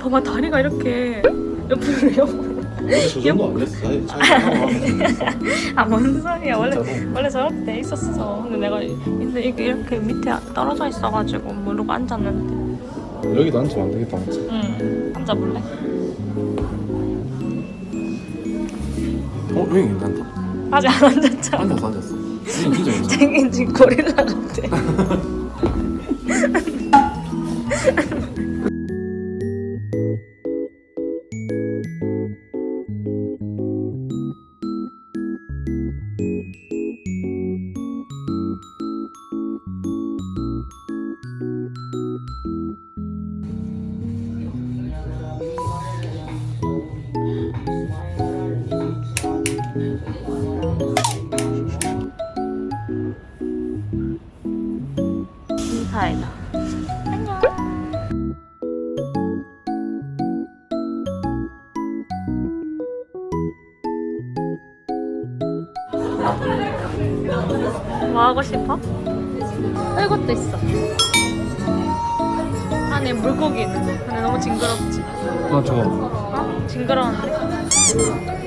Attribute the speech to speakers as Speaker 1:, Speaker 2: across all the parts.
Speaker 1: 봐봐 다리가 이렇게 옆으로 옆으로 아뭔 소리야. 원래 원래 저렇게 돼 있었어. 근데 내가 근데 이게 이렇게 밑에 떨어져 있어가지고 모르고 앉았는데
Speaker 2: 여기도 앉으면 안 되겠다, 맞지?
Speaker 1: 응 앉아볼래?
Speaker 2: 어, 여기 괜찮다.
Speaker 1: 아직 안 앉았잖아
Speaker 2: 앉았어, 앉았어. 진짜 괜찮아.
Speaker 1: 지금 고릴라 같아 인사이다 뭐 하고 싶어? 어, 이것도 있어 안에 물고기 있는 근데 너무 징그럽지?
Speaker 2: 나 저거.
Speaker 1: 어? 징그러운데?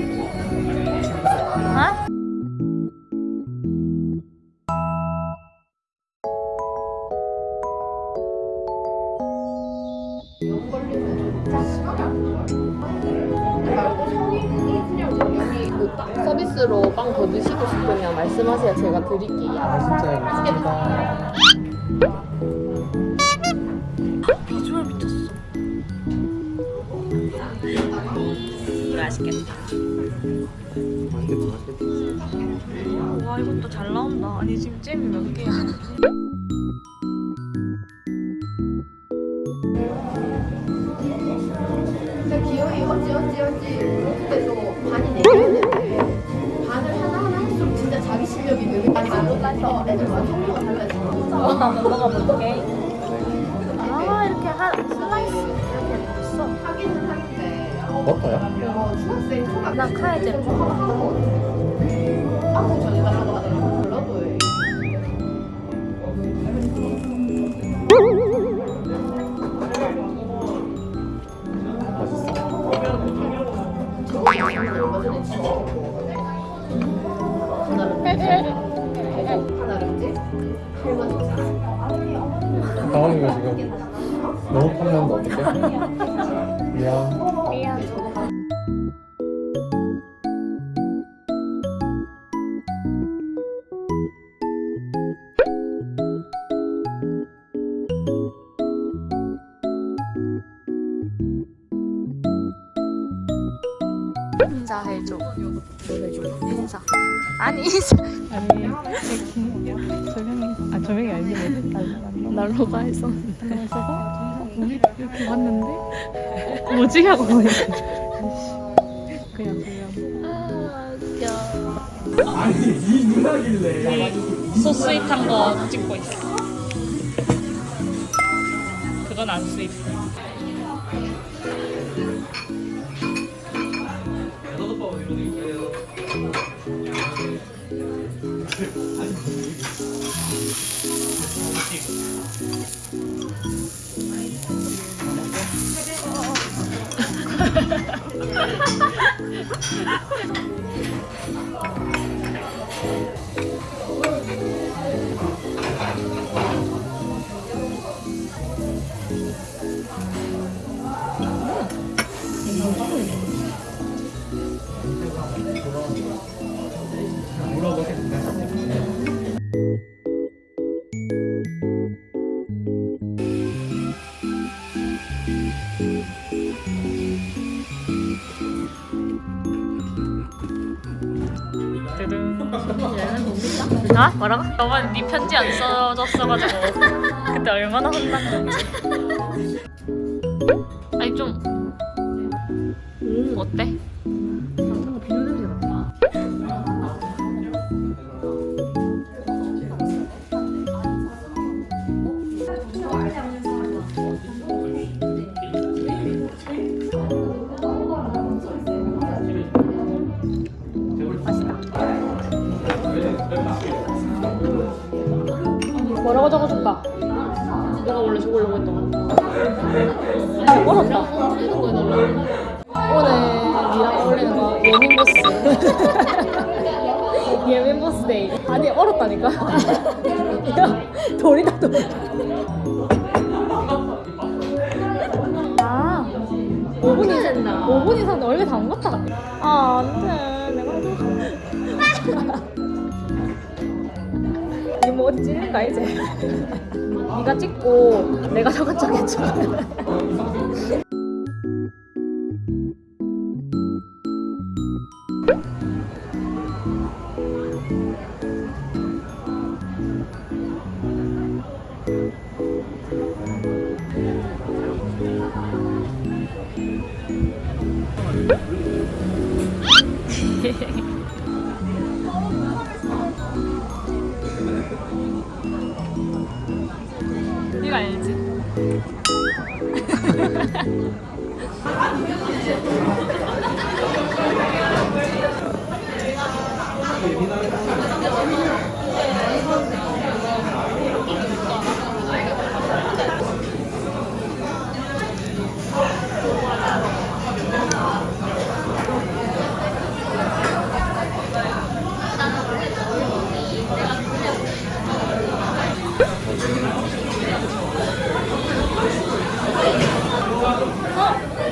Speaker 3: 말씀하세요. 제가 드릴게요.
Speaker 2: 진짜 감사합니다.
Speaker 1: 비주얼 미쳤어 맛있겠다
Speaker 2: 맛있겠다, 맛있겠다.
Speaker 1: 와 이것도 잘 나온다 아니 지금 잼이 몇 개야 한번 먹어볼게. 아 이렇게 한 슬라이스 이렇게 있어?
Speaker 4: 뭐 중학생 초등학생
Speaker 1: 나 카이제 해줘 인사 아니 인사.
Speaker 5: 아니 조명이 아 조명이 아니지 뭐
Speaker 1: 난로가 했었는데
Speaker 5: 그래서 우리 이렇게 왔는데 뭐지 하고 그냥 그냥.
Speaker 1: 아 웃겨 우리 so sweet한 거 찍고 있어. 그건 안 sweet 뜨든 아? 뭐라고? 저번 네 편지 안 써줬어가지고 그때 얼마나 혼났는지 뭐라고 적어줄까?
Speaker 3: 내가 원래 저걸로 했던 거.
Speaker 1: 아,
Speaker 3: 해달라고.
Speaker 1: 오늘 니랑 어울리는 거 예민 보스. 예민 보스 day. 아니 얼었다니까. 야, 돌이다 돌. 아, 5분 이상 5분 이상 얼굴 담갔다. 아 안돼. 내가 해줘. 이뭐 어디 찔릴까 이제. 네가 찍고 내가 척해줘.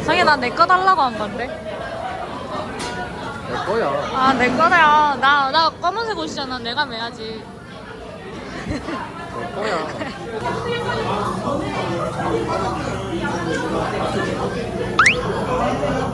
Speaker 1: 성현아 내거 달라고 한 건데.
Speaker 2: 내 거야.
Speaker 1: 아 내 거야. 나 나 검은색 옷이잖아. 내가 매야지.
Speaker 2: 내 거야.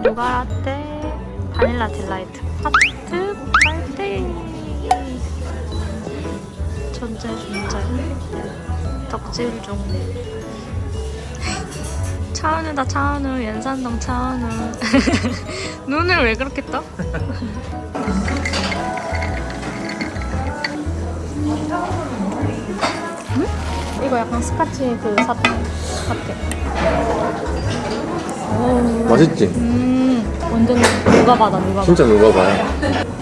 Speaker 1: 이게 누가 라떼 바닐라 delight 하트 빨대 존재 존재. 덕질 중. 차은우다 차은우. 연산동 차은우. 눈을 왜 그렇게 떠? 응? 이거 약간 스카치 그 사, 사태
Speaker 2: 맛있지?
Speaker 1: 음, 완전 누가 받아 누가 받아
Speaker 2: 진짜 누가 봐요.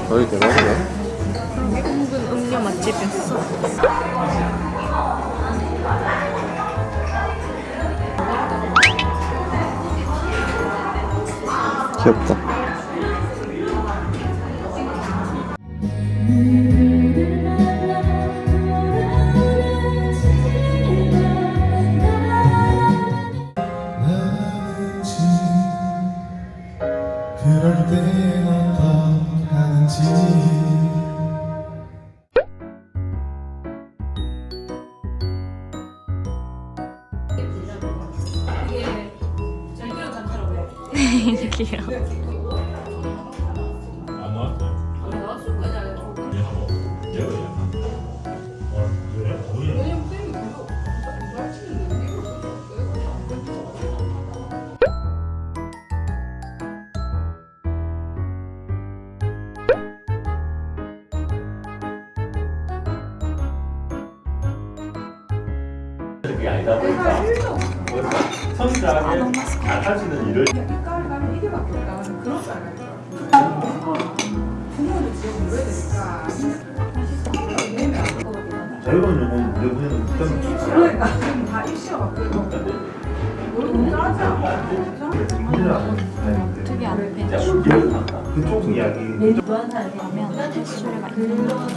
Speaker 2: 거의 대박이다.
Speaker 1: 은근 음료 맛집이었어
Speaker 2: 귀엽다.
Speaker 1: 귀여워.
Speaker 6: 그게 아니다 보니까 선수하게 나타지는 일을 자유로운 영혼 내보내는 그러니까 다 입시가 바뀌고
Speaker 1: 되게 안 돼.
Speaker 6: 그쪽 이야기.
Speaker 1: 가면 횟수가 있는 약간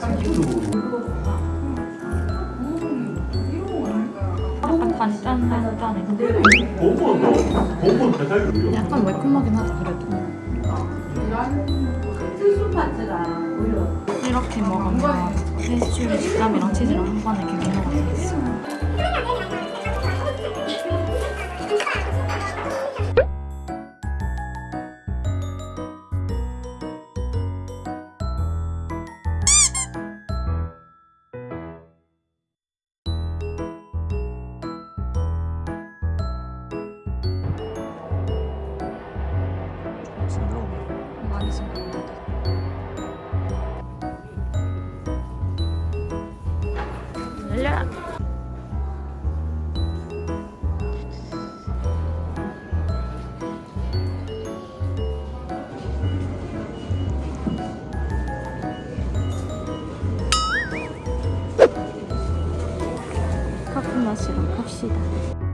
Speaker 1: 단 짠단짠해.
Speaker 6: 공무원도 공무원 대사율이요
Speaker 1: 약간 매콤하긴 하다 그래도. 이렇게 먹으면 페스츄리 식감이랑 치즈랑 한 번에 이렇게 먹어가 있어. 열려라. 커피 마시러 갑시다.